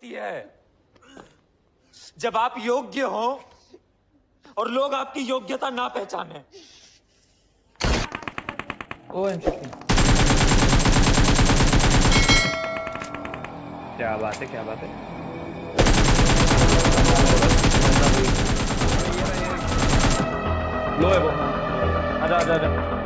होती है। जब आप योग्य हो और लोग आपकी योग्यता ना पहचाने। ओ क्या बात है क्या बात है? लो है वो। आजा आजा आजा।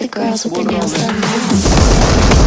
The girls with their nails done.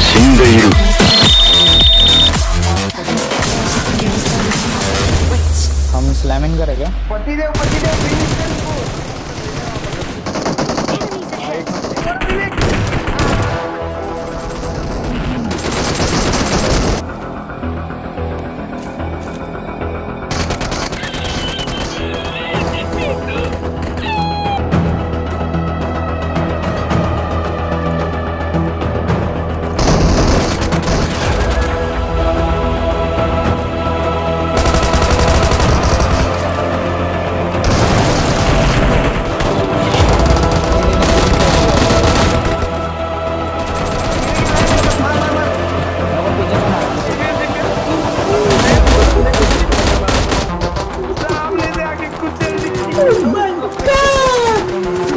死んでいる हम स्लैमिंग करेंगे पति देव पति देव फिनिश कर इसको Oh, no. 我们干！